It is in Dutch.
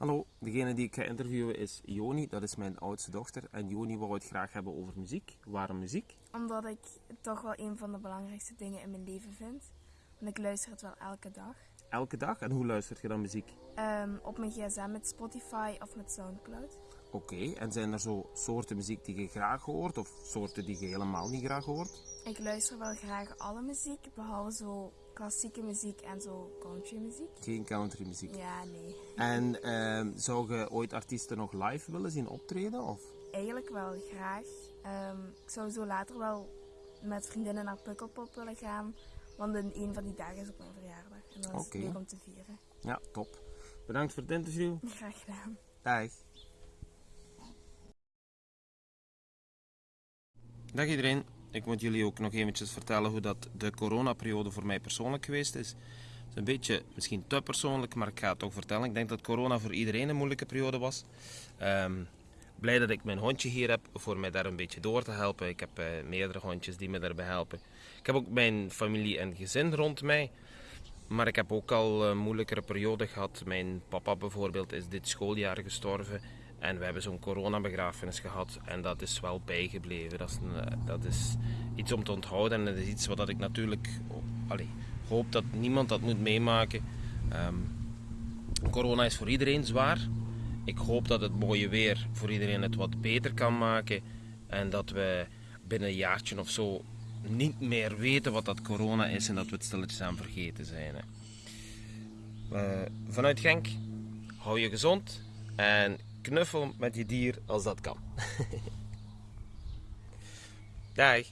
Hallo, degene die ik ga interviewen is Joni, dat is mijn oudste dochter. En Joni wou het graag hebben over muziek. Waarom muziek? Omdat ik het toch wel een van de belangrijkste dingen in mijn leven vind. Want ik luister het wel elke dag. Elke dag? En hoe luistert je dan muziek? Ehm, op mijn gsm met Spotify of met Soundcloud. Oké, en zijn er zo soorten muziek die je graag hoort of soorten die je helemaal niet graag hoort? Ik luister wel graag alle muziek, behalve zo klassieke muziek en zo country muziek. Geen country muziek. Ja, nee. En ehm, zou je ooit artiesten nog live willen zien optreden? Of? Eigenlijk wel graag. Ehm, ik zou zo later wel met vriendinnen naar Pukkelpop willen gaan. Want in een van die dagen is op mijn verjaardag. En dan is leuk om te vieren. Ja, top. Bedankt voor het interview. Graag gedaan. Dag. Dag iedereen. Ik moet jullie ook nog eventjes vertellen hoe dat de coronaperiode voor mij persoonlijk geweest is. Het is een beetje misschien te persoonlijk, maar ik ga het toch vertellen. Ik denk dat corona voor iedereen een moeilijke periode was. Ehm, blij dat ik mijn hondje hier heb voor mij daar een beetje door te helpen. Ik heb eh, meerdere hondjes die me daarbij helpen. Ik heb ook mijn familie en gezin rond mij. Maar ik heb ook al een moeilijkere periode gehad. Mijn papa bijvoorbeeld is dit schooljaar gestorven. En we hebben zo'n coronabegrafenis gehad. En dat is wel bijgebleven. Dat is, een, eh, dat is iets om te onthouden. En dat is iets wat ik natuurlijk oh, hoop dat niemand dat moet meemaken. Ehm, corona is voor iedereen zwaar. Ik hoop dat het mooie weer voor iedereen het wat beter kan maken. En dat we binnen een jaartje of zo niet meer weten wat dat corona is en dat we het stilletjes aan vergeten zijn. Hè. Eh, vanuit Genk, hou je gezond en knuffel met je dier als dat kan. Dag.